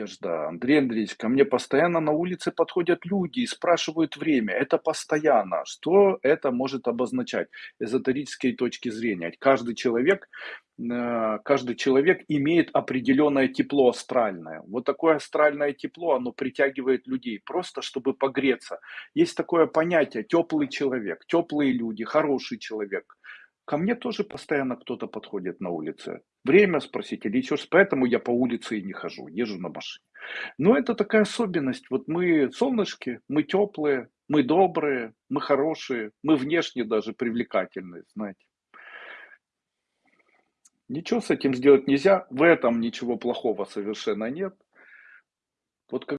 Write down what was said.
Надежда, Андрей Андреевич, ко мне постоянно на улице подходят люди и спрашивают время. Это постоянно. Что это может обозначать? Эзотерической точки зрения. Каждый человек, э, каждый человек имеет определенное тепло астральное. Вот такое астральное тепло, оно притягивает людей, просто чтобы погреться. Есть такое понятие теплый человек, теплые люди, хороший человек. Ко мне тоже постоянно кто-то подходит на улице. Время спросить или еще. Поэтому я по улице и не хожу, езжу на машине. Но это такая особенность. Вот мы солнышки, мы теплые, мы добрые, мы хорошие, мы внешне даже привлекательные, знаете. Ничего с этим сделать нельзя. В этом ничего плохого совершенно нет. Вот как